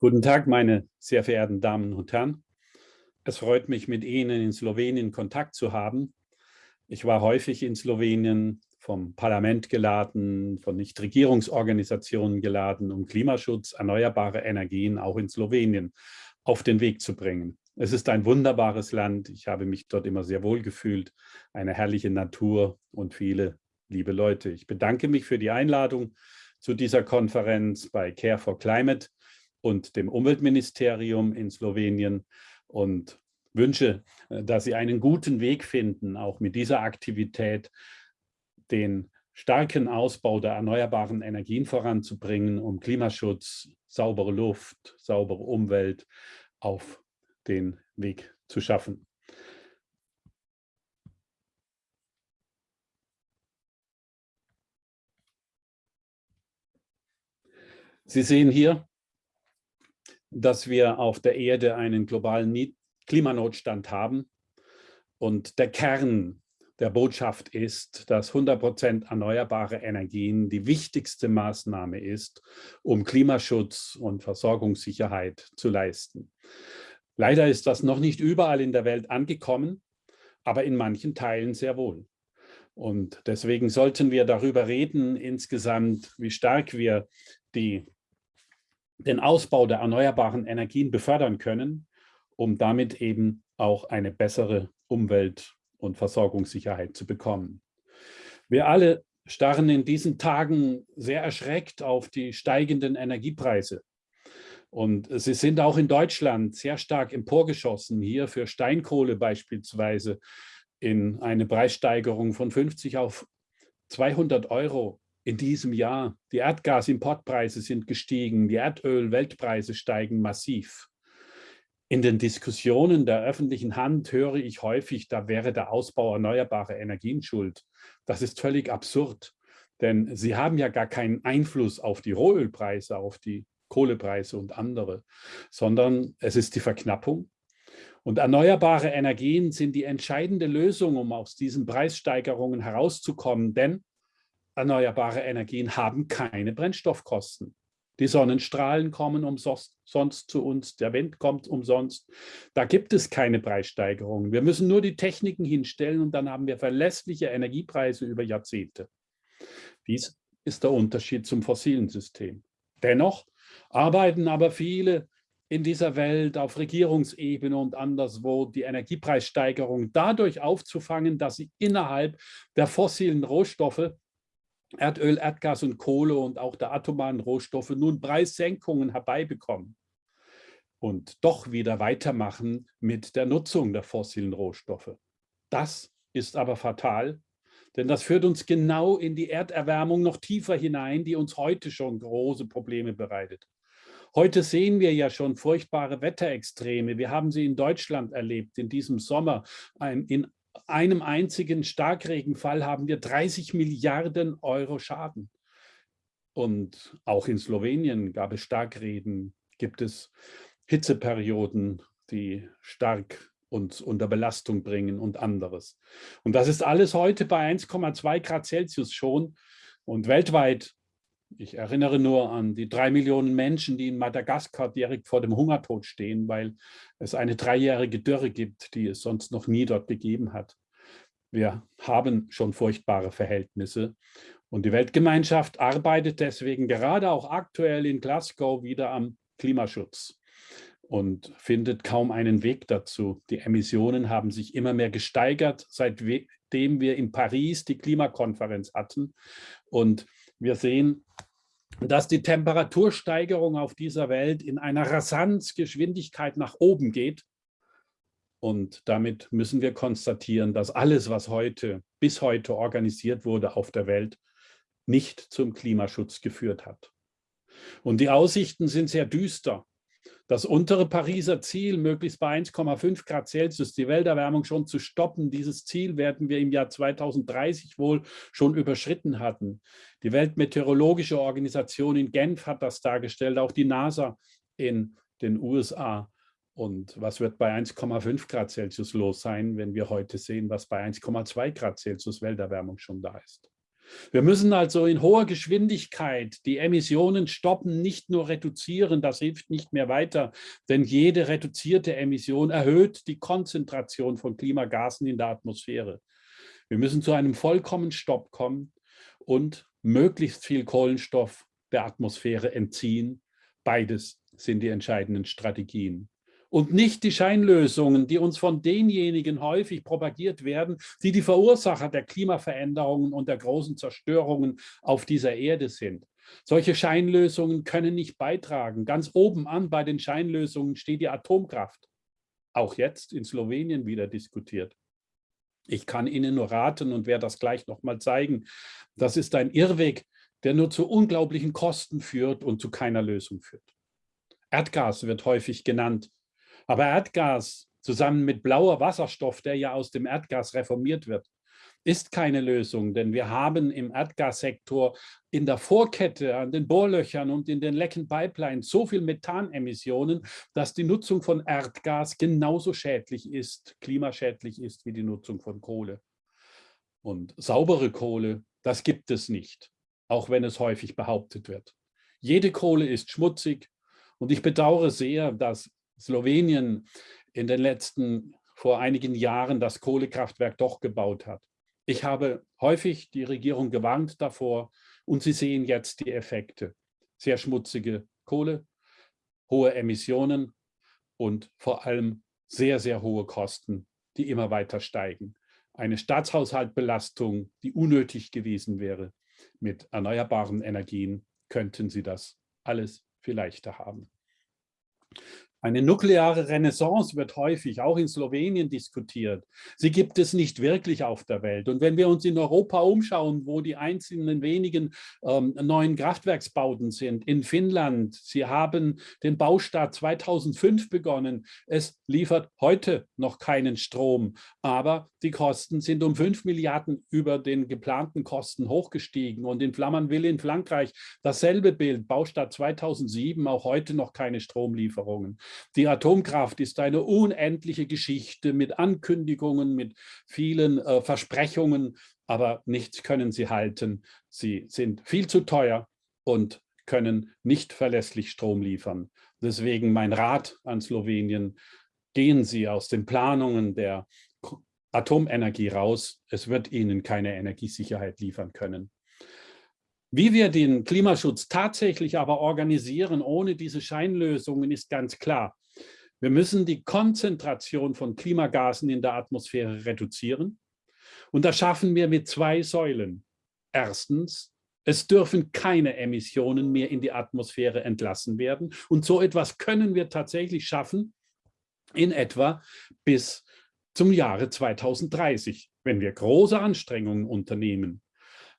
Guten Tag, meine sehr verehrten Damen und Herren. Es freut mich, mit Ihnen in Slowenien Kontakt zu haben. Ich war häufig in Slowenien, vom Parlament geladen, von Nichtregierungsorganisationen geladen, um Klimaschutz, erneuerbare Energien auch in Slowenien auf den Weg zu bringen. Es ist ein wunderbares Land. Ich habe mich dort immer sehr wohl gefühlt. Eine herrliche Natur und viele liebe Leute. Ich bedanke mich für die Einladung zu dieser Konferenz bei Care for Climate und dem Umweltministerium in Slowenien und wünsche, äh, dass Sie einen guten Weg finden, auch mit dieser Aktivität den starken Ausbau der erneuerbaren Energien voranzubringen, um Klimaschutz, saubere Luft, saubere Umwelt auf den Weg zu schaffen. Sie sehen hier dass wir auf der Erde einen globalen Klimanotstand haben. Und der Kern der Botschaft ist, dass 100 Prozent erneuerbare Energien die wichtigste Maßnahme ist, um Klimaschutz und Versorgungssicherheit zu leisten. Leider ist das noch nicht überall in der Welt angekommen, aber in manchen Teilen sehr wohl. Und deswegen sollten wir darüber reden insgesamt, wie stark wir die den Ausbau der erneuerbaren Energien befördern können, um damit eben auch eine bessere Umwelt- und Versorgungssicherheit zu bekommen. Wir alle starren in diesen Tagen sehr erschreckt auf die steigenden Energiepreise. Und sie sind auch in Deutschland sehr stark emporgeschossen, hier für Steinkohle beispielsweise in eine Preissteigerung von 50 auf 200 Euro in diesem Jahr. Die Erdgasimportpreise sind gestiegen, die Erdöl-Weltpreise steigen massiv. In den Diskussionen der öffentlichen Hand höre ich häufig, da wäre der Ausbau erneuerbarer Energien schuld. Das ist völlig absurd, denn sie haben ja gar keinen Einfluss auf die Rohölpreise, auf die Kohlepreise und andere, sondern es ist die Verknappung. Und erneuerbare Energien sind die entscheidende Lösung, um aus diesen Preissteigerungen herauszukommen, denn erneuerbare Energien haben keine Brennstoffkosten. Die Sonnenstrahlen kommen umsonst zu uns, der Wind kommt umsonst. Da gibt es keine Preissteigerungen. Wir müssen nur die Techniken hinstellen und dann haben wir verlässliche Energiepreise über Jahrzehnte. Dies ist der Unterschied zum fossilen System. Dennoch arbeiten aber viele in dieser Welt auf Regierungsebene und anderswo die Energiepreissteigerung dadurch aufzufangen, dass sie innerhalb der fossilen Rohstoffe Erdöl, Erdgas und Kohle und auch der atomaren Rohstoffe nun Preissenkungen herbeibekommen und doch wieder weitermachen mit der Nutzung der fossilen Rohstoffe. Das ist aber fatal, denn das führt uns genau in die Erderwärmung noch tiefer hinein, die uns heute schon große Probleme bereitet. Heute sehen wir ja schon furchtbare Wetterextreme. Wir haben sie in Deutschland erlebt, in diesem Sommer, in einem einzigen Starkregenfall haben wir 30 Milliarden Euro Schaden. Und auch in Slowenien gab es Starkregen, gibt es Hitzeperioden, die stark uns unter Belastung bringen und anderes. Und das ist alles heute bei 1,2 Grad Celsius schon. Und weltweit ich erinnere nur an die drei Millionen Menschen, die in Madagaskar direkt vor dem Hungertod stehen, weil es eine dreijährige Dürre gibt, die es sonst noch nie dort gegeben hat. Wir haben schon furchtbare Verhältnisse und die Weltgemeinschaft arbeitet deswegen gerade auch aktuell in Glasgow wieder am Klimaschutz und findet kaum einen Weg dazu. Die Emissionen haben sich immer mehr gesteigert, seitdem wir in Paris die Klimakonferenz hatten. Und wir sehen, dass die Temperatursteigerung auf dieser Welt in einer Rasanzgeschwindigkeit nach oben geht. Und damit müssen wir konstatieren, dass alles, was heute, bis heute organisiert wurde auf der Welt, nicht zum Klimaschutz geführt hat. Und die Aussichten sind sehr düster. Das untere Pariser Ziel, möglichst bei 1,5 Grad Celsius die Welterwärmung schon zu stoppen, dieses Ziel werden wir im Jahr 2030 wohl schon überschritten hatten. Die Weltmeteorologische Organisation in Genf hat das dargestellt, auch die NASA in den USA. Und was wird bei 1,5 Grad Celsius los sein, wenn wir heute sehen, was bei 1,2 Grad Celsius Welterwärmung schon da ist? Wir müssen also in hoher Geschwindigkeit die Emissionen stoppen, nicht nur reduzieren, das hilft nicht mehr weiter, denn jede reduzierte Emission erhöht die Konzentration von Klimagasen in der Atmosphäre. Wir müssen zu einem vollkommenen Stopp kommen und möglichst viel Kohlenstoff der Atmosphäre entziehen. Beides sind die entscheidenden Strategien und nicht die Scheinlösungen, die uns von denjenigen häufig propagiert werden, die die Verursacher der Klimaveränderungen und der großen Zerstörungen auf dieser Erde sind. Solche Scheinlösungen können nicht beitragen. Ganz oben an bei den Scheinlösungen steht die Atomkraft. Auch jetzt in Slowenien wieder diskutiert. Ich kann Ihnen nur raten und werde das gleich nochmal zeigen. Das ist ein Irrweg, der nur zu unglaublichen Kosten führt und zu keiner Lösung führt. Erdgas wird häufig genannt. Aber Erdgas zusammen mit blauer Wasserstoff, der ja aus dem Erdgas reformiert wird, ist keine Lösung, denn wir haben im Erdgassektor in der Vorkette an den Bohrlöchern und in den lecken Pipelines so viel Methanemissionen, dass die Nutzung von Erdgas genauso schädlich ist, klimaschädlich ist wie die Nutzung von Kohle. Und saubere Kohle, das gibt es nicht, auch wenn es häufig behauptet wird. Jede Kohle ist schmutzig und ich bedauere sehr, dass Slowenien in den letzten, vor einigen Jahren das Kohlekraftwerk doch gebaut hat. Ich habe häufig die Regierung gewarnt davor und Sie sehen jetzt die Effekte. Sehr schmutzige Kohle, hohe Emissionen und vor allem sehr, sehr hohe Kosten, die immer weiter steigen. Eine Staatshaushaltbelastung, die unnötig gewesen wäre. Mit erneuerbaren Energien könnten Sie das alles viel leichter haben. Eine nukleare Renaissance wird häufig auch in Slowenien diskutiert. Sie gibt es nicht wirklich auf der Welt. Und wenn wir uns in Europa umschauen, wo die einzelnen wenigen ähm, neuen Kraftwerksbauten sind, in Finnland, sie haben den Baustart 2005 begonnen. Es liefert heute noch keinen Strom, aber die Kosten sind um 5 Milliarden über den geplanten Kosten hochgestiegen. Und in Flamanville in Frankreich dasselbe Bild, Baustart 2007, auch heute noch keine Stromlieferungen. Die Atomkraft ist eine unendliche Geschichte mit Ankündigungen, mit vielen äh, Versprechungen, aber nichts können sie halten. Sie sind viel zu teuer und können nicht verlässlich Strom liefern. Deswegen mein Rat an Slowenien, gehen Sie aus den Planungen der Atomenergie raus. Es wird Ihnen keine Energiesicherheit liefern können. Wie wir den Klimaschutz tatsächlich aber organisieren, ohne diese Scheinlösungen, ist ganz klar. Wir müssen die Konzentration von Klimagasen in der Atmosphäre reduzieren. Und das schaffen wir mit zwei Säulen. Erstens, es dürfen keine Emissionen mehr in die Atmosphäre entlassen werden. Und so etwas können wir tatsächlich schaffen in etwa bis zum Jahre 2030, wenn wir große Anstrengungen unternehmen.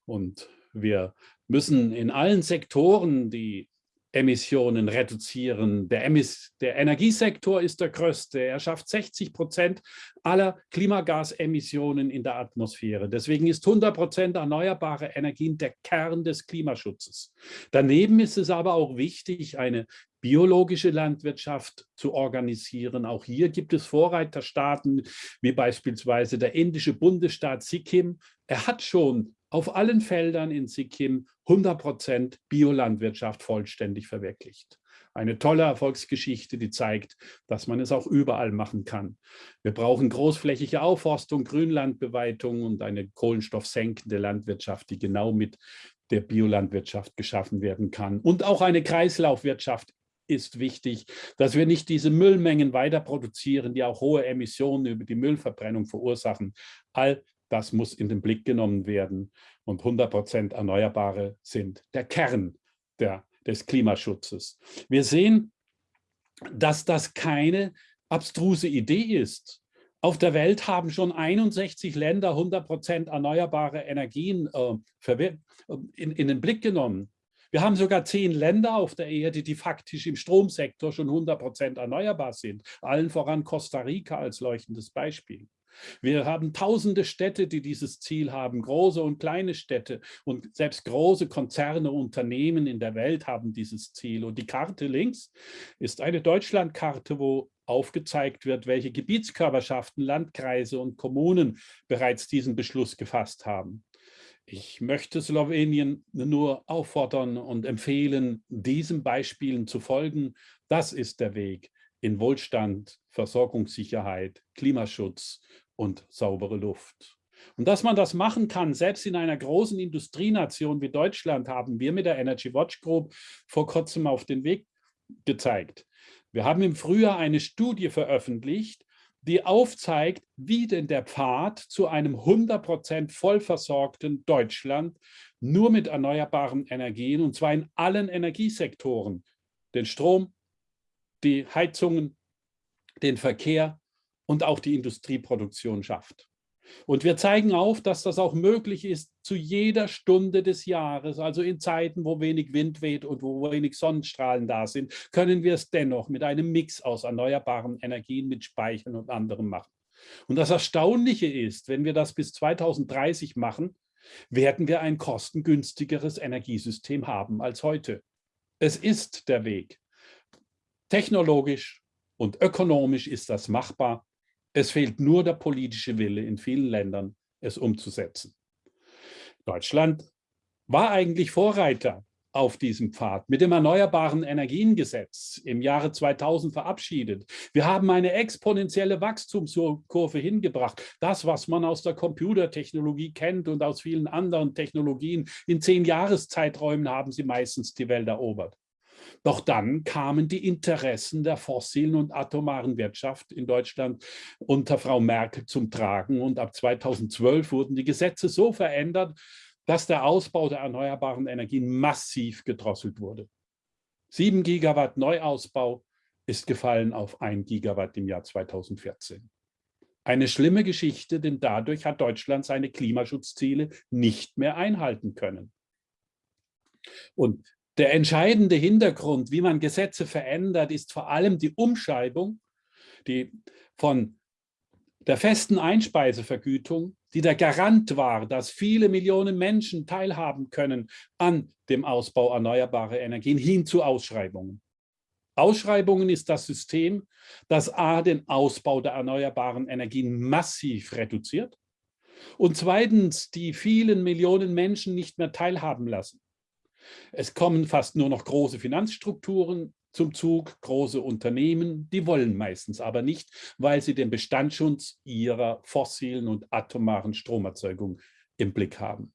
Und wir müssen in allen Sektoren die Emissionen reduzieren. Der, Emis der, Energiesektor ist der größte. Er schafft 60 Prozent aller Klimagasemissionen in der Atmosphäre. Deswegen ist 100 Prozent erneuerbare Energien der Kern des Klimaschutzes. Daneben ist es aber auch wichtig, eine biologische Landwirtschaft zu organisieren. Auch hier gibt es Vorreiterstaaten, wie beispielsweise der indische Bundesstaat Sikkim. Er hat schon auf allen Feldern in Sikkim 100 Prozent Biolandwirtschaft vollständig verwirklicht. Eine tolle Erfolgsgeschichte, die zeigt, dass man es auch überall machen kann. Wir brauchen großflächige Aufforstung, Grünlandbeweitung und eine kohlenstoffsenkende Landwirtschaft, die genau mit der Biolandwirtschaft geschaffen werden kann. Und auch eine Kreislaufwirtschaft ist wichtig, dass wir nicht diese Müllmengen weiter produzieren, die auch hohe Emissionen über die Müllverbrennung verursachen. All das muss in den Blick genommen werden. Und 100 Prozent Erneuerbare sind der Kern der, des Klimaschutzes. Wir sehen, dass das keine abstruse Idee ist. Auf der Welt haben schon 61 Länder 100 Prozent erneuerbare Energien äh, in, in den Blick genommen. Wir haben sogar zehn Länder auf der Erde, die faktisch im Stromsektor schon 100 Prozent erneuerbar sind. Allen voran Costa Rica als leuchtendes Beispiel. Wir haben tausende Städte, die dieses Ziel haben, große und kleine Städte und selbst große Konzerne, Unternehmen in der Welt haben dieses Ziel. Und die Karte links ist eine Deutschlandkarte, wo aufgezeigt wird, welche Gebietskörperschaften, Landkreise und Kommunen bereits diesen Beschluss gefasst haben. Ich möchte Slowenien nur auffordern und empfehlen, diesen Beispielen zu folgen. Das ist der Weg in Wohlstand, Versorgungssicherheit, Klimaschutz und saubere Luft. Und dass man das machen kann, selbst in einer großen Industrienation wie Deutschland, haben wir mit der Energy Watch Group vor kurzem auf den Weg gezeigt. Wir haben im Frühjahr eine Studie veröffentlicht, die aufzeigt, wie denn der Pfad zu einem 100% vollversorgten Deutschland nur mit erneuerbaren Energien, und zwar in allen Energiesektoren, den Strom, die Heizungen, den Verkehr und auch die Industrieproduktion schafft. Und wir zeigen auf, dass das auch möglich ist zu jeder Stunde des Jahres, also in Zeiten, wo wenig Wind weht und wo wenig Sonnenstrahlen da sind, können wir es dennoch mit einem Mix aus erneuerbaren Energien, mit Speichern und anderem machen. Und das Erstaunliche ist, wenn wir das bis 2030 machen, werden wir ein kostengünstigeres Energiesystem haben als heute. Es ist der Weg. Technologisch und ökonomisch ist das machbar es fehlt nur der politische Wille in vielen Ländern, es umzusetzen. Deutschland war eigentlich Vorreiter auf diesem Pfad mit dem Erneuerbaren Energiengesetz im Jahre 2000 verabschiedet. Wir haben eine exponentielle Wachstumskurve hingebracht. Das, was man aus der Computertechnologie kennt und aus vielen anderen Technologien, in zehn Jahreszeiträumen haben sie meistens die Welt erobert. Doch dann kamen die Interessen der fossilen und atomaren Wirtschaft in Deutschland unter Frau Merkel zum Tragen. Und ab 2012 wurden die Gesetze so verändert, dass der Ausbau der erneuerbaren Energien massiv gedrosselt wurde. 7 Gigawatt Neuausbau ist gefallen auf 1 Gigawatt im Jahr 2014. Eine schlimme Geschichte, denn dadurch hat Deutschland seine Klimaschutzziele nicht mehr einhalten können. Und der entscheidende Hintergrund, wie man Gesetze verändert, ist vor allem die Umschreibung die von der festen Einspeisevergütung, die der Garant war, dass viele Millionen Menschen teilhaben können an dem Ausbau erneuerbarer Energien, hin zu Ausschreibungen. Ausschreibungen ist das System, das a. den Ausbau der erneuerbaren Energien massiv reduziert und zweitens die vielen Millionen Menschen nicht mehr teilhaben lassen. Es kommen fast nur noch große Finanzstrukturen zum Zug, große Unternehmen, die wollen meistens aber nicht, weil sie den Bestandsschutz ihrer fossilen und atomaren Stromerzeugung im Blick haben.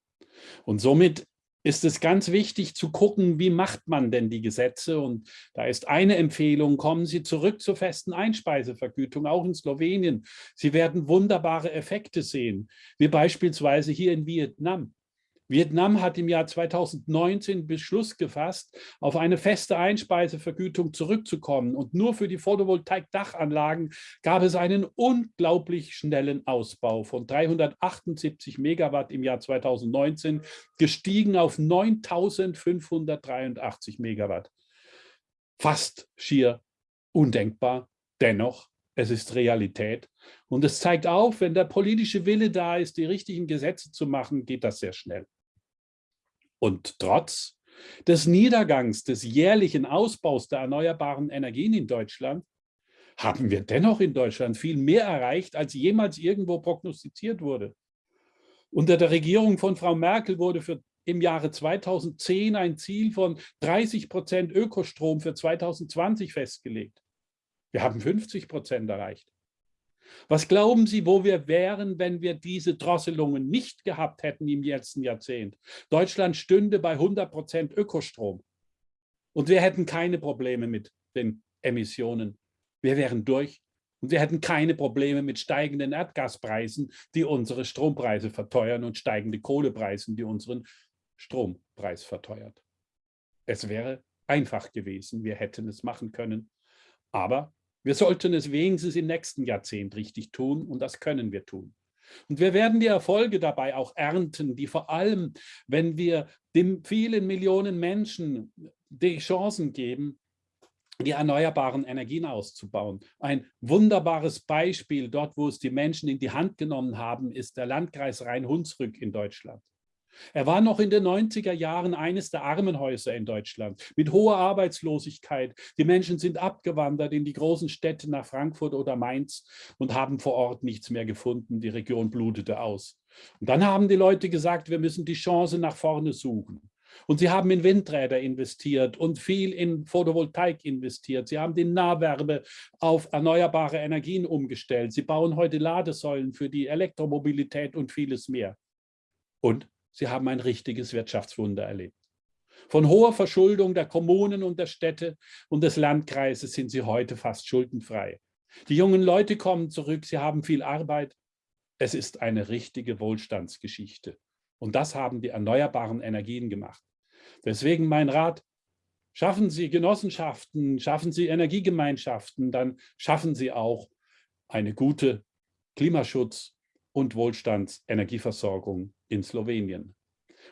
Und somit ist es ganz wichtig zu gucken, wie macht man denn die Gesetze? Und da ist eine Empfehlung, kommen Sie zurück zur festen Einspeisevergütung, auch in Slowenien. Sie werden wunderbare Effekte sehen, wie beispielsweise hier in Vietnam. Vietnam hat im Jahr 2019 Beschluss gefasst, auf eine feste Einspeisevergütung zurückzukommen. Und nur für die Photovoltaik-Dachanlagen gab es einen unglaublich schnellen Ausbau von 378 Megawatt im Jahr 2019, gestiegen auf 9583 Megawatt. Fast schier undenkbar. Dennoch, es ist Realität. Und es zeigt auf, wenn der politische Wille da ist, die richtigen Gesetze zu machen, geht das sehr schnell. Und trotz des Niedergangs des jährlichen Ausbaus der erneuerbaren Energien in Deutschland haben wir dennoch in Deutschland viel mehr erreicht, als jemals irgendwo prognostiziert wurde. Unter der Regierung von Frau Merkel wurde für im Jahre 2010 ein Ziel von 30 Prozent Ökostrom für 2020 festgelegt. Wir haben 50 Prozent erreicht. Was glauben Sie, wo wir wären, wenn wir diese Drosselungen nicht gehabt hätten im letzten Jahrzehnt? Deutschland stünde bei 100 Prozent Ökostrom. Und wir hätten keine Probleme mit den Emissionen. Wir wären durch. Und wir hätten keine Probleme mit steigenden Erdgaspreisen, die unsere Strompreise verteuern und steigende Kohlepreisen, die unseren Strompreis verteuert. Es wäre einfach gewesen. Wir hätten es machen können. Aber wir sollten es wenigstens im nächsten Jahrzehnt richtig tun und das können wir tun. Und wir werden die Erfolge dabei auch ernten, die vor allem, wenn wir den vielen Millionen Menschen die Chancen geben, die erneuerbaren Energien auszubauen. Ein wunderbares Beispiel dort, wo es die Menschen in die Hand genommen haben, ist der Landkreis Rhein-Hunsrück in Deutschland. Er war noch in den 90er Jahren eines der Armenhäuser in Deutschland mit hoher Arbeitslosigkeit. Die Menschen sind abgewandert in die großen Städte nach Frankfurt oder Mainz und haben vor Ort nichts mehr gefunden. Die Region blutete aus. Und dann haben die Leute gesagt, wir müssen die Chance nach vorne suchen. Und sie haben in Windräder investiert und viel in Photovoltaik investiert. Sie haben die Nahwärme auf erneuerbare Energien umgestellt. Sie bauen heute Ladesäulen für die Elektromobilität und vieles mehr. Und Sie haben ein richtiges Wirtschaftswunder erlebt. Von hoher Verschuldung der Kommunen und der Städte und des Landkreises sind sie heute fast schuldenfrei. Die jungen Leute kommen zurück, sie haben viel Arbeit. Es ist eine richtige Wohlstandsgeschichte. Und das haben die erneuerbaren Energien gemacht. Deswegen mein Rat, schaffen Sie Genossenschaften, schaffen Sie Energiegemeinschaften, dann schaffen Sie auch eine gute Klimaschutz- und Wohlstandsenergieversorgung in Slowenien.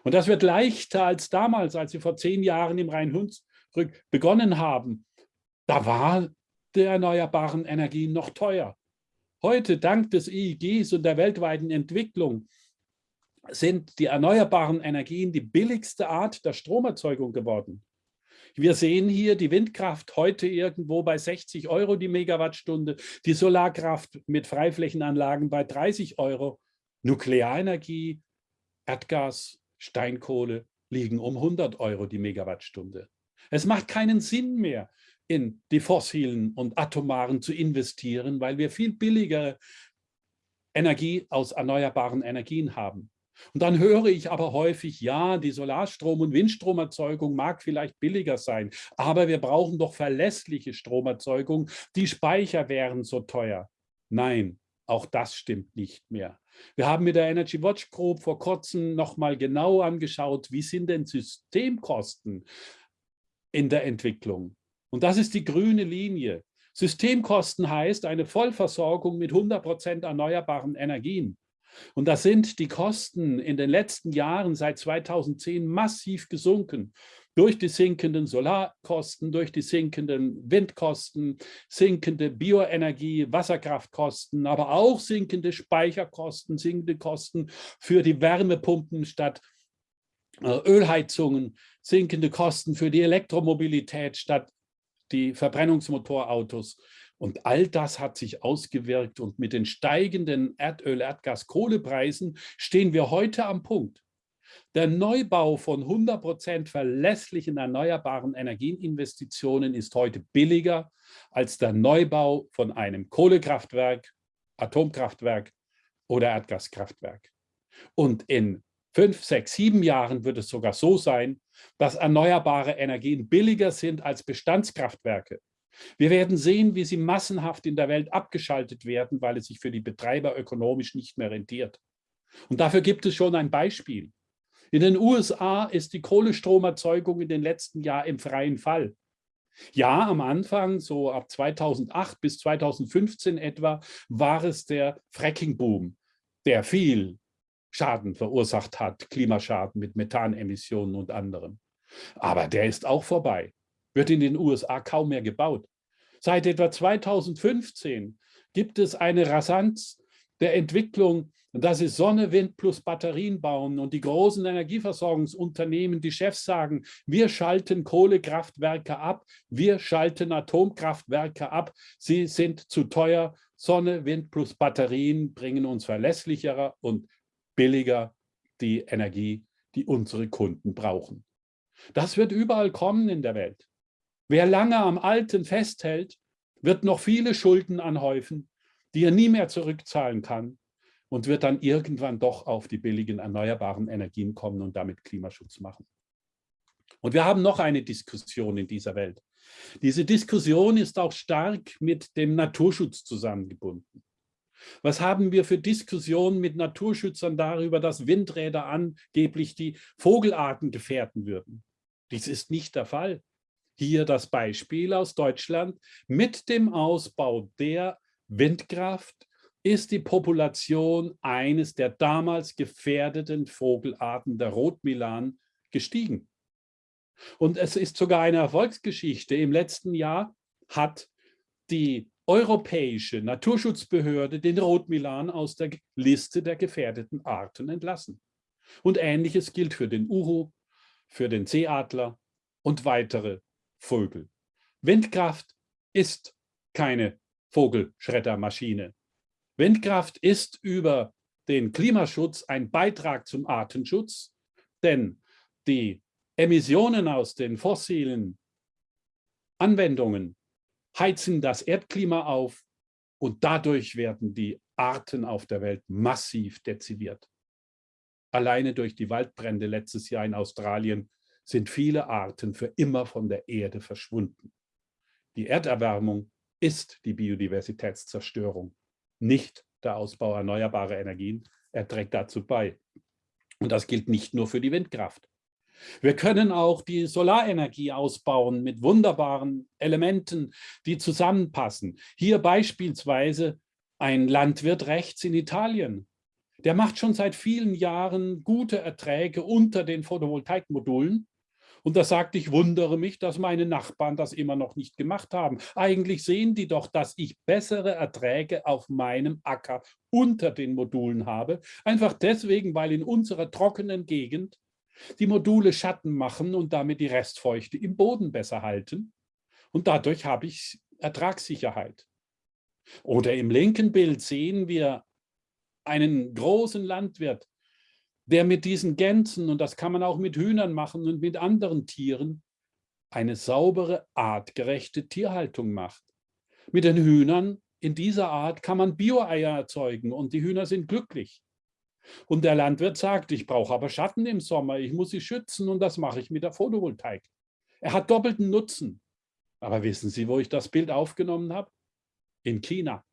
Und das wird leichter als damals, als sie vor zehn Jahren im Rhein-Hunsrück begonnen haben. Da war der erneuerbaren Energien noch teuer. Heute, dank des EIGs und der weltweiten Entwicklung, sind die erneuerbaren Energien die billigste Art der Stromerzeugung geworden. Wir sehen hier die Windkraft heute irgendwo bei 60 Euro die Megawattstunde, die Solarkraft mit Freiflächenanlagen bei 30 Euro, Nuklearenergie, Erdgas, Steinkohle liegen um 100 Euro die Megawattstunde. Es macht keinen Sinn mehr, in die fossilen und atomaren zu investieren, weil wir viel billigere Energie aus erneuerbaren Energien haben. Und dann höre ich aber häufig, ja, die Solarstrom- und Windstromerzeugung mag vielleicht billiger sein, aber wir brauchen doch verlässliche Stromerzeugung. Die Speicher wären so teuer. Nein, auch das stimmt nicht mehr. Wir haben mit der Energy Watch Group vor kurzem nochmal genau angeschaut, wie sind denn Systemkosten in der Entwicklung. Und das ist die grüne Linie. Systemkosten heißt eine Vollversorgung mit 100 Prozent erneuerbaren Energien. Und da sind die Kosten in den letzten Jahren seit 2010 massiv gesunken. Durch die sinkenden Solarkosten, durch die sinkenden Windkosten, sinkende Bioenergie, Wasserkraftkosten, aber auch sinkende Speicherkosten, sinkende Kosten für die Wärmepumpen statt äh, Ölheizungen, sinkende Kosten für die Elektromobilität statt die Verbrennungsmotorautos. Und all das hat sich ausgewirkt und mit den steigenden Erdöl-, Erdgas-, Kohlepreisen stehen wir heute am Punkt. Der Neubau von 100 Prozent verlässlichen erneuerbaren Energieninvestitionen ist heute billiger als der Neubau von einem Kohlekraftwerk, Atomkraftwerk oder Erdgaskraftwerk. Und in fünf, sechs, sieben Jahren wird es sogar so sein, dass erneuerbare Energien billiger sind als Bestandskraftwerke. Wir werden sehen, wie sie massenhaft in der Welt abgeschaltet werden, weil es sich für die Betreiber ökonomisch nicht mehr rentiert. Und dafür gibt es schon ein Beispiel. In den USA ist die Kohlestromerzeugung in den letzten Jahren im freien Fall. Ja, am Anfang, so ab 2008 bis 2015 etwa, war es der Fracking-Boom, der viel Schaden verursacht hat, Klimaschaden mit Methanemissionen und anderem. Aber der ist auch vorbei wird in den USA kaum mehr gebaut. Seit etwa 2015 gibt es eine Rasanz der Entwicklung, dass sie Sonne, Wind plus Batterien bauen und die großen Energieversorgungsunternehmen, die Chefs sagen, wir schalten Kohlekraftwerke ab, wir schalten Atomkraftwerke ab, sie sind zu teuer. Sonne, Wind plus Batterien bringen uns verlässlicher und billiger die Energie, die unsere Kunden brauchen. Das wird überall kommen in der Welt. Wer lange am Alten festhält, wird noch viele Schulden anhäufen, die er nie mehr zurückzahlen kann und wird dann irgendwann doch auf die billigen erneuerbaren Energien kommen und damit Klimaschutz machen. Und wir haben noch eine Diskussion in dieser Welt. Diese Diskussion ist auch stark mit dem Naturschutz zusammengebunden. Was haben wir für Diskussionen mit Naturschützern darüber, dass Windräder angeblich die Vogelarten gefährden würden? Dies ist nicht der Fall. Hier das Beispiel aus Deutschland. Mit dem Ausbau der Windkraft ist die Population eines der damals gefährdeten Vogelarten der Rotmilan gestiegen. Und es ist sogar eine Erfolgsgeschichte. Im letzten Jahr hat die europäische Naturschutzbehörde den Rotmilan aus der Liste der gefährdeten Arten entlassen. Und Ähnliches gilt für den Uhu, für den Seeadler und weitere Vögel. Windkraft ist keine Vogelschreddermaschine. Windkraft ist über den Klimaschutz ein Beitrag zum Artenschutz, denn die Emissionen aus den fossilen Anwendungen heizen das Erdklima auf und dadurch werden die Arten auf der Welt massiv dezimiert. Alleine durch die Waldbrände letztes Jahr in Australien sind viele Arten für immer von der Erde verschwunden. Die Erderwärmung ist die Biodiversitätszerstörung, nicht der Ausbau erneuerbarer Energien. Er trägt dazu bei. Und das gilt nicht nur für die Windkraft. Wir können auch die Solarenergie ausbauen mit wunderbaren Elementen, die zusammenpassen. Hier beispielsweise ein Landwirt rechts in Italien. Der macht schon seit vielen Jahren gute Erträge unter den Photovoltaikmodulen. Und da sagt, ich wundere mich, dass meine Nachbarn das immer noch nicht gemacht haben. Eigentlich sehen die doch, dass ich bessere Erträge auf meinem Acker unter den Modulen habe. Einfach deswegen, weil in unserer trockenen Gegend die Module Schatten machen und damit die Restfeuchte im Boden besser halten. Und dadurch habe ich Ertragssicherheit. Oder im linken Bild sehen wir einen großen Landwirt, der mit diesen Gänsen, und das kann man auch mit Hühnern machen und mit anderen Tieren, eine saubere, artgerechte Tierhaltung macht. Mit den Hühnern in dieser Art kann man Bio-Eier erzeugen und die Hühner sind glücklich. Und der Landwirt sagt, ich brauche aber Schatten im Sommer, ich muss sie schützen und das mache ich mit der Photovoltaik. Er hat doppelten Nutzen. Aber wissen Sie, wo ich das Bild aufgenommen habe? In China.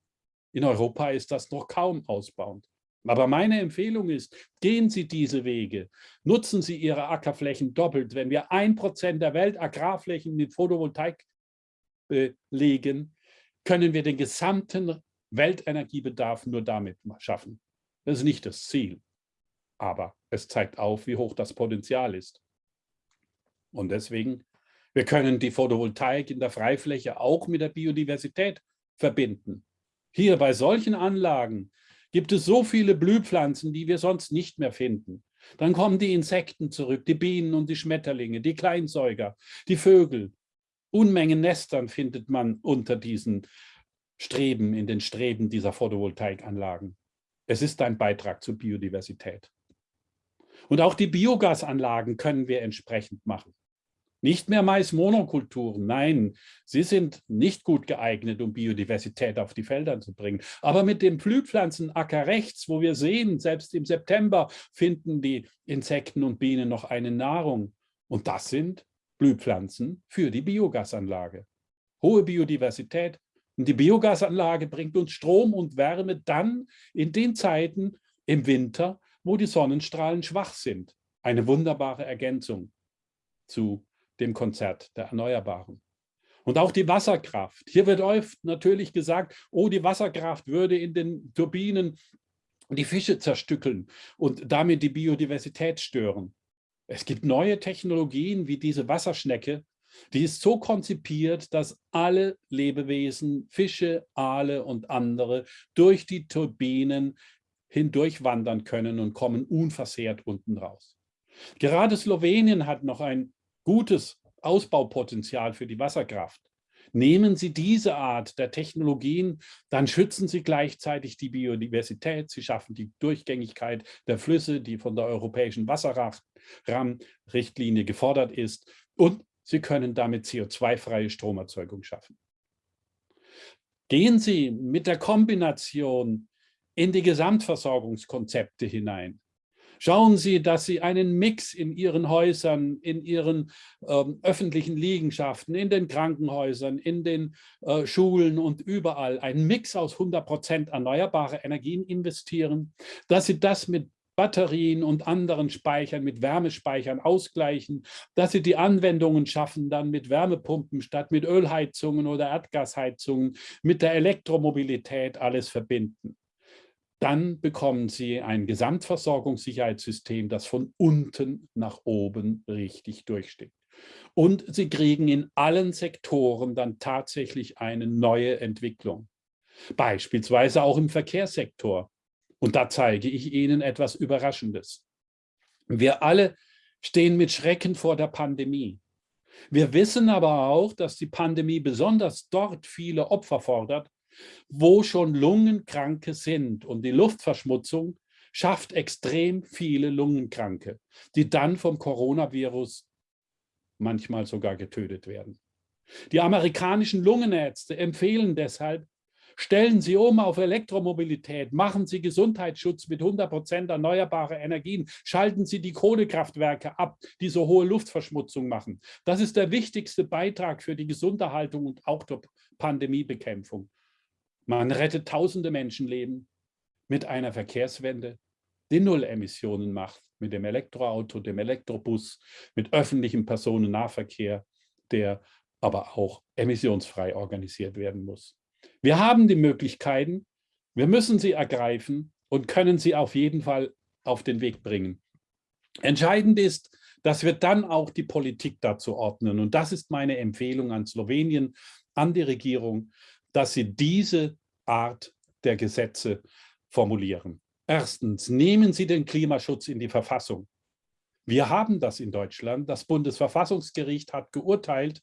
In Europa ist das noch kaum ausbauend. Aber meine Empfehlung ist, gehen Sie diese Wege, nutzen Sie Ihre Ackerflächen doppelt. Wenn wir ein Prozent der Weltagrarflächen mit Photovoltaik belegen, können wir den gesamten Weltenergiebedarf nur damit schaffen. Das ist nicht das Ziel, aber es zeigt auf, wie hoch das Potenzial ist. Und deswegen, wir können die Photovoltaik in der Freifläche auch mit der Biodiversität verbinden. Hier bei solchen Anlagen gibt es so viele Blühpflanzen, die wir sonst nicht mehr finden. Dann kommen die Insekten zurück, die Bienen und die Schmetterlinge, die Kleinsäuger, die Vögel. Unmengen Nestern findet man unter diesen Streben, in den Streben dieser Photovoltaikanlagen. Es ist ein Beitrag zur Biodiversität. Und auch die Biogasanlagen können wir entsprechend machen. Nicht mehr Mais-Monokulturen, nein, sie sind nicht gut geeignet, um Biodiversität auf die Felder zu bringen. Aber mit dem Blühpflanzenacker rechts, wo wir sehen, selbst im September finden die Insekten und Bienen noch eine Nahrung. Und das sind Blühpflanzen für die Biogasanlage. Hohe Biodiversität, und die Biogasanlage bringt uns Strom und Wärme dann in den Zeiten im Winter, wo die Sonnenstrahlen schwach sind. Eine wunderbare Ergänzung zu dem Konzert der Erneuerbaren. Und auch die Wasserkraft. Hier wird oft natürlich gesagt, oh, die Wasserkraft würde in den Turbinen die Fische zerstückeln und damit die Biodiversität stören. Es gibt neue Technologien wie diese Wasserschnecke, die ist so konzipiert, dass alle Lebewesen, Fische, Aale und andere durch die Turbinen hindurch wandern können und kommen unversehrt unten raus. Gerade Slowenien hat noch ein gutes Ausbaupotenzial für die Wasserkraft. Nehmen Sie diese Art der Technologien, dann schützen Sie gleichzeitig die Biodiversität, Sie schaffen die Durchgängigkeit der Flüsse, die von der europäischen Wasserrahmenrichtlinie gefordert ist und Sie können damit CO2-freie Stromerzeugung schaffen. Gehen Sie mit der Kombination in die Gesamtversorgungskonzepte hinein. Schauen Sie, dass Sie einen Mix in Ihren Häusern, in Ihren ähm, öffentlichen Liegenschaften, in den Krankenhäusern, in den äh, Schulen und überall einen Mix aus 100 Prozent erneuerbare Energien investieren, dass Sie das mit Batterien und anderen Speichern mit Wärmespeichern ausgleichen, dass sie die Anwendungen schaffen, dann mit Wärmepumpen statt mit Ölheizungen oder Erdgasheizungen, mit der Elektromobilität alles verbinden. Dann bekommen Sie ein Gesamtversorgungssicherheitssystem, das von unten nach oben richtig durchsteht. Und Sie kriegen in allen Sektoren dann tatsächlich eine neue Entwicklung. Beispielsweise auch im Verkehrssektor. Und da zeige ich Ihnen etwas Überraschendes. Wir alle stehen mit Schrecken vor der Pandemie. Wir wissen aber auch, dass die Pandemie besonders dort viele Opfer fordert, wo schon Lungenkranke sind. Und die Luftverschmutzung schafft extrem viele Lungenkranke, die dann vom Coronavirus manchmal sogar getötet werden. Die amerikanischen Lungenärzte empfehlen deshalb, stellen Sie um auf Elektromobilität, machen Sie Gesundheitsschutz mit 100 Prozent erneuerbare Energien, schalten Sie die Kohlekraftwerke ab, die so hohe Luftverschmutzung machen. Das ist der wichtigste Beitrag für die Gesunderhaltung und auch der Pandemiebekämpfung. Man rettet tausende Menschenleben mit einer Verkehrswende, die Null Emissionen macht, mit dem Elektroauto, dem Elektrobus, mit öffentlichem Personennahverkehr, der aber auch emissionsfrei organisiert werden muss. Wir haben die Möglichkeiten, wir müssen sie ergreifen und können sie auf jeden Fall auf den Weg bringen. Entscheidend ist, dass wir dann auch die Politik dazu ordnen. Und das ist meine Empfehlung an Slowenien, an die Regierung, dass sie diese Art der Gesetze formulieren. Erstens, nehmen Sie den Klimaschutz in die Verfassung. Wir haben das in Deutschland. Das Bundesverfassungsgericht hat geurteilt,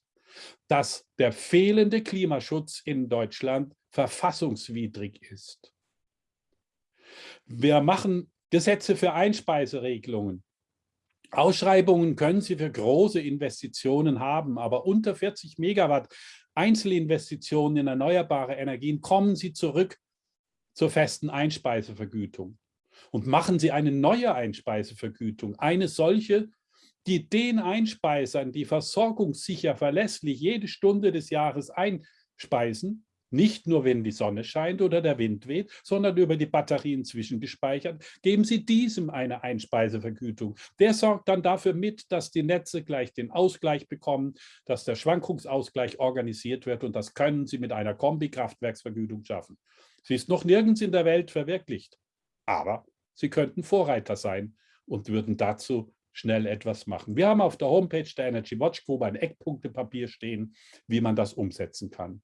dass der fehlende Klimaschutz in Deutschland verfassungswidrig ist. Wir machen Gesetze für Einspeiseregelungen. Ausschreibungen können Sie für große Investitionen haben, aber unter 40 Megawatt Einzelinvestitionen in erneuerbare Energien kommen Sie zurück zur festen Einspeisevergütung. Und machen Sie eine neue Einspeisevergütung, eine solche, die den Einspeisern, die versorgungssicher, verlässlich jede Stunde des Jahres einspeisen, nicht nur, wenn die Sonne scheint oder der Wind weht, sondern über die Batterien zwischengespeichert, geben Sie diesem eine Einspeisevergütung. Der sorgt dann dafür mit, dass die Netze gleich den Ausgleich bekommen, dass der Schwankungsausgleich organisiert wird und das können Sie mit einer Kombikraftwerksvergütung schaffen. Sie ist noch nirgends in der Welt verwirklicht, aber Sie könnten Vorreiter sein und würden dazu schnell etwas machen. Wir haben auf der Homepage der Energy Watch Group ein Eckpunktepapier stehen, wie man das umsetzen kann.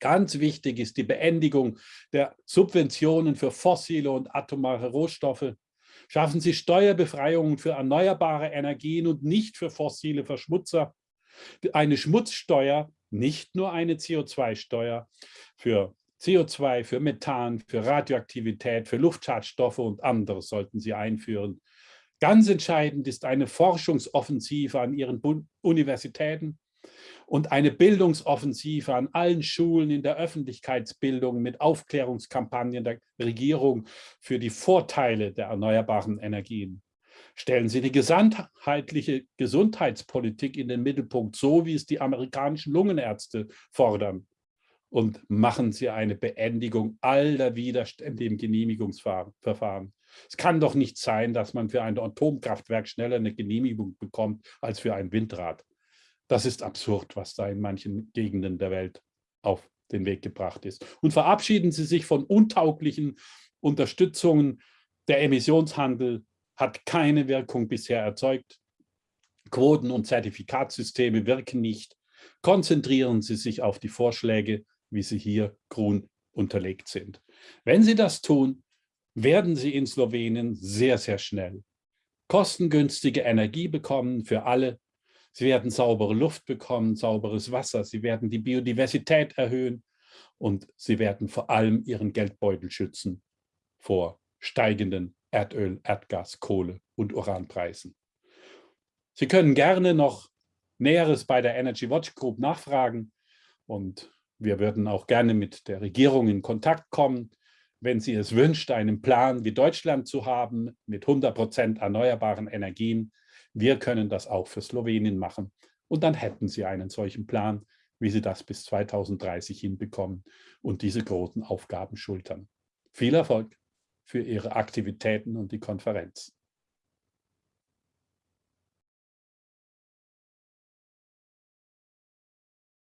Ganz wichtig ist die Beendigung der Subventionen für fossile und atomare Rohstoffe. Schaffen Sie Steuerbefreiungen für erneuerbare Energien und nicht für fossile Verschmutzer. Eine Schmutzsteuer, nicht nur eine CO2-Steuer für CO2, für Methan, für Radioaktivität, für Luftschadstoffe und anderes sollten Sie einführen. Ganz entscheidend ist eine Forschungsoffensive an Ihren Universitäten und eine Bildungsoffensive an allen Schulen in der Öffentlichkeitsbildung mit Aufklärungskampagnen der Regierung für die Vorteile der erneuerbaren Energien. Stellen Sie die gesamtheitliche Gesundheitspolitik in den Mittelpunkt, so wie es die amerikanischen Lungenärzte fordern und machen Sie eine Beendigung aller Widerstände im Genehmigungsverfahren. Es kann doch nicht sein, dass man für ein Atomkraftwerk schneller eine Genehmigung bekommt als für ein Windrad. Das ist absurd, was da in manchen Gegenden der Welt auf den Weg gebracht ist. Und verabschieden Sie sich von untauglichen Unterstützungen. Der Emissionshandel hat keine Wirkung bisher erzeugt. Quoten- und Zertifikatssysteme wirken nicht. Konzentrieren Sie sich auf die Vorschläge wie sie hier grün unterlegt sind. Wenn Sie das tun, werden Sie in Slowenien sehr, sehr schnell kostengünstige Energie bekommen für alle. Sie werden saubere Luft bekommen, sauberes Wasser. Sie werden die Biodiversität erhöhen und Sie werden vor allem Ihren Geldbeutel schützen vor steigenden Erdöl, Erdgas, Kohle und Uranpreisen. Sie können gerne noch Näheres bei der Energy Watch Group nachfragen und wir würden auch gerne mit der Regierung in Kontakt kommen, wenn sie es wünscht, einen Plan wie Deutschland zu haben mit 100 Prozent erneuerbaren Energien. Wir können das auch für Slowenien machen. Und dann hätten sie einen solchen Plan, wie sie das bis 2030 hinbekommen und diese großen Aufgaben schultern. Viel Erfolg für Ihre Aktivitäten und die Konferenz.